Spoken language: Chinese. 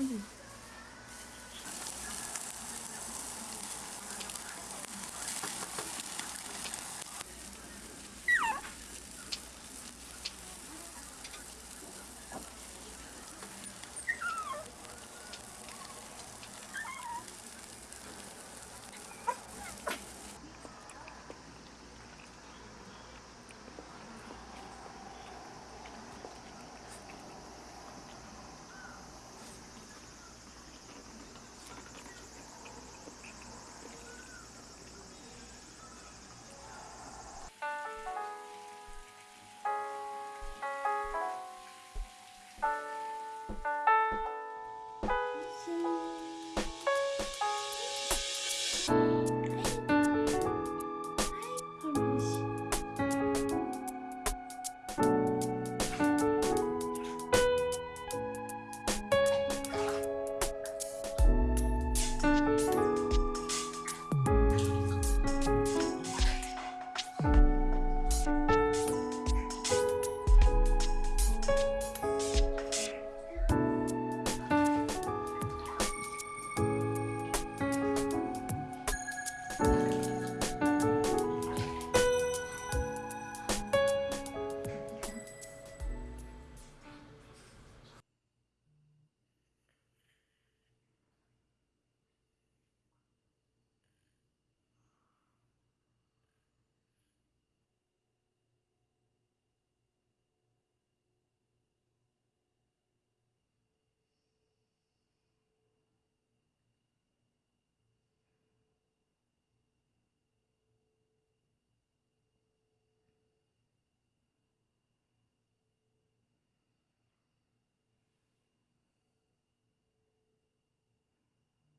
Mm-hmm. 嗯。